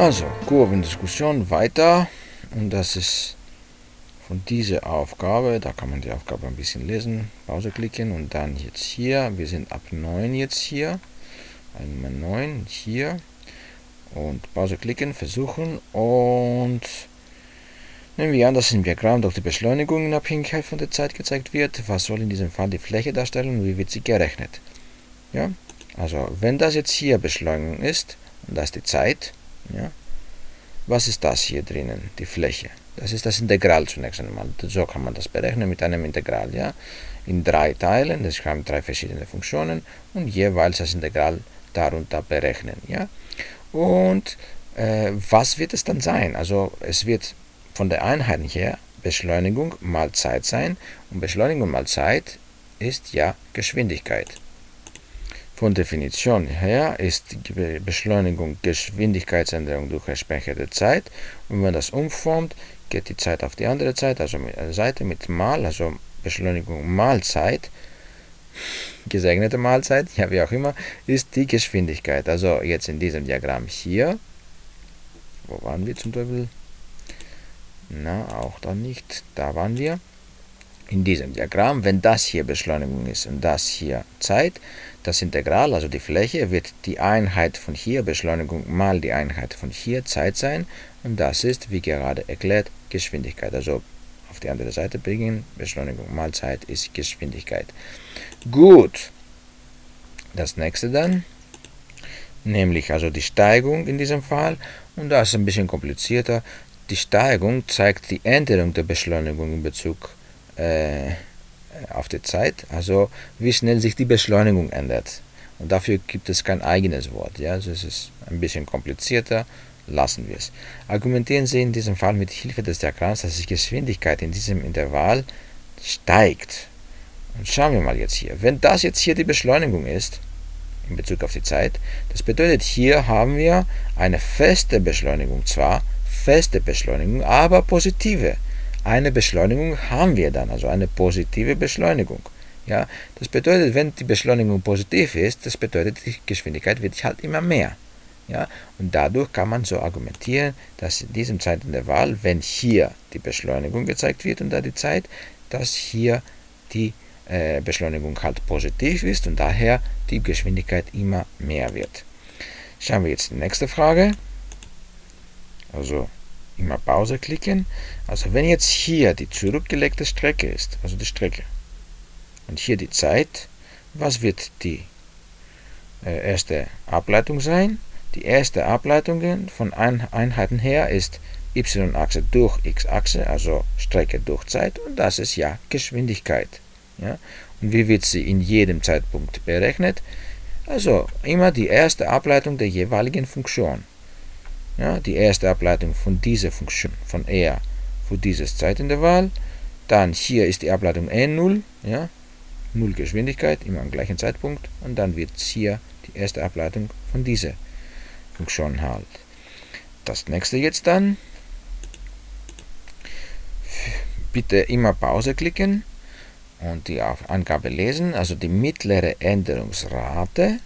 Also, Kurvendiskussion weiter. Und das ist von dieser Aufgabe, da kann man die Aufgabe ein bisschen lesen, Pause klicken und dann jetzt hier, wir sind ab 9 jetzt hier, einmal 9 hier und Pause klicken, versuchen und nehmen wir an, dass im Diagramm durch die Beschleunigung in Abhängigkeit von der Zeit gezeigt wird. Was soll in diesem Fall die Fläche darstellen und wie wird sie gerechnet? Ja, also wenn das jetzt hier Beschleunigung ist und das die Zeit, ja, was ist das hier drinnen, die Fläche? Das ist das Integral zunächst einmal. So kann man das berechnen mit einem Integral. Ja? In drei Teilen, das haben drei verschiedene Funktionen und jeweils das Integral darunter berechnen. Ja? Und äh, was wird es dann sein? Also es wird von der Einheit her Beschleunigung mal Zeit sein und Beschleunigung mal Zeit ist ja Geschwindigkeit. Von Definition her ist Beschleunigung Geschwindigkeitsänderung durch entsprechende Zeit und wenn das umformt, geht die Zeit auf die andere Seite, also mit, äh, Seite mit mal, also Beschleunigung mal Zeit, gesegnete Mahlzeit, ja wie auch immer, ist die Geschwindigkeit. Also jetzt in diesem Diagramm hier, wo waren wir zum Teufel? Na, auch da nicht, da waren wir in diesem Diagramm, wenn das hier Beschleunigung ist und das hier Zeit, das Integral, also die Fläche, wird die Einheit von hier Beschleunigung mal die Einheit von hier Zeit sein und das ist, wie gerade erklärt, Geschwindigkeit. Also auf die andere Seite bringen, Beschleunigung mal Zeit ist Geschwindigkeit. Gut, das nächste dann, nämlich also die Steigung in diesem Fall und das ist ein bisschen komplizierter. Die Steigung zeigt die Änderung der Beschleunigung in Bezug auf äh, auf die Zeit, also wie schnell sich die Beschleunigung ändert. Und dafür gibt es kein eigenes Wort. Ja? Also es ist ein bisschen komplizierter, lassen wir es. Argumentieren Sie in diesem Fall mit Hilfe des Diagramms, dass die Geschwindigkeit in diesem Intervall steigt. Und schauen wir mal jetzt hier. Wenn das jetzt hier die Beschleunigung ist, in Bezug auf die Zeit, das bedeutet, hier haben wir eine feste Beschleunigung, zwar feste Beschleunigung, aber positive eine Beschleunigung haben wir dann, also eine positive Beschleunigung. Ja, das bedeutet, wenn die Beschleunigung positiv ist, das bedeutet, die Geschwindigkeit wird halt immer mehr. Ja, und dadurch kann man so argumentieren, dass in diesem Zeitintervall, wenn hier die Beschleunigung gezeigt wird und da die Zeit, dass hier die äh, Beschleunigung halt positiv ist und daher die Geschwindigkeit immer mehr wird. Schauen wir jetzt die nächste Frage. Also immer Pause klicken. Also wenn jetzt hier die zurückgelegte Strecke ist, also die Strecke, und hier die Zeit, was wird die äh, erste Ableitung sein? Die erste Ableitung von Einheiten her ist y-Achse durch x-Achse, also Strecke durch Zeit, und das ist ja Geschwindigkeit. Ja? Und wie wird sie in jedem Zeitpunkt berechnet? Also immer die erste Ableitung der jeweiligen Funktion ja, die erste Ableitung von dieser Funktion, von R für dieses Zeitintervall. Dann hier ist die Ableitung N0, ja, 0 Geschwindigkeit, immer am gleichen Zeitpunkt. Und dann wird hier die erste Ableitung von dieser Funktion halt. Das nächste jetzt dann. Bitte immer Pause klicken und die Angabe lesen. Also die mittlere Änderungsrate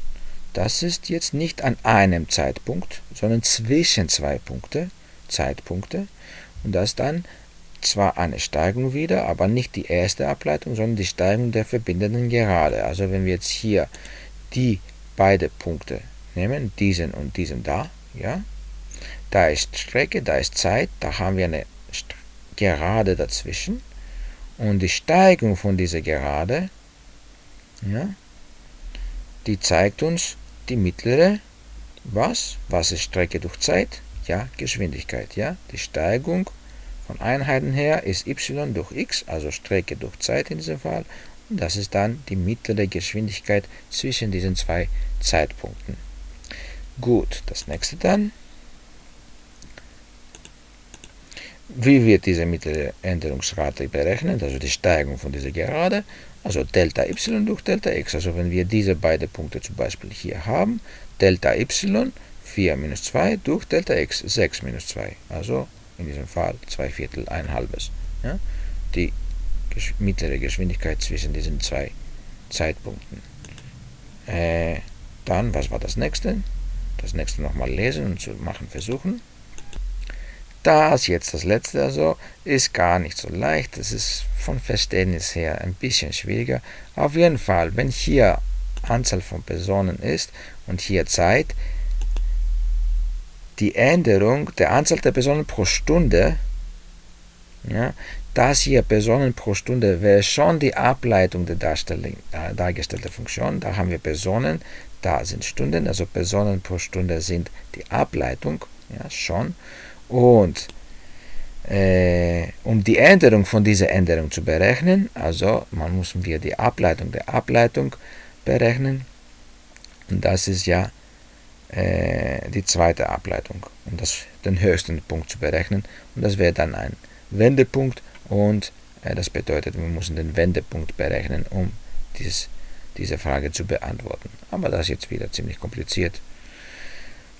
das ist jetzt nicht an einem Zeitpunkt, sondern zwischen zwei Punkte, Zeitpunkte. Und das ist dann zwar eine Steigung wieder, aber nicht die erste Ableitung, sondern die Steigung der verbindenden Gerade. Also wenn wir jetzt hier die beiden Punkte nehmen, diesen und diesen da, ja, da ist Strecke, da ist Zeit, da haben wir eine Gerade dazwischen. Und die Steigung von dieser Gerade, ja, die zeigt uns die mittlere, was? Was ist Strecke durch Zeit? Ja, Geschwindigkeit. Ja, die Steigung von Einheiten her ist y durch x, also Strecke durch Zeit in diesem Fall. Und das ist dann die mittlere Geschwindigkeit zwischen diesen zwei Zeitpunkten. Gut, das nächste dann. Wie wird diese mittlere Änderungsrate berechnet, also die Steigung von dieser Gerade? Also Delta y durch Delta x. Also wenn wir diese beiden Punkte zum Beispiel hier haben, Delta y 4 minus 2 durch Delta x 6 minus 2. Also in diesem Fall 2 Viertel, ein halbes. Ja? Die mittlere Geschwindigkeit zwischen diesen zwei Zeitpunkten. Äh, dann, was war das nächste? das nächste nochmal lesen und zu machen versuchen. Das jetzt das letzte also ist gar nicht so leicht. Das ist von Verständnis her ein bisschen schwieriger. Auf jeden Fall, wenn hier Anzahl von Personen ist und hier Zeit, die Änderung der Anzahl der Personen pro Stunde, ja, das hier Personen pro Stunde wäre schon die Ableitung der äh, dargestellten Funktion. Da haben wir Personen, da sind Stunden, also Personen pro Stunde sind die Ableitung, ja, schon. Und äh, um die Änderung von dieser Änderung zu berechnen, also man muss wir die Ableitung der Ableitung berechnen. Und das ist ja äh, die zweite Ableitung, um das, den höchsten Punkt zu berechnen. Und das wäre dann ein Wendepunkt und äh, das bedeutet, wir müssen den Wendepunkt berechnen, um dieses, diese Frage zu beantworten. Aber das ist jetzt wieder ziemlich kompliziert.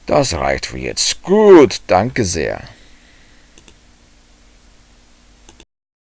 Das reicht für jetzt. Gut, danke sehr.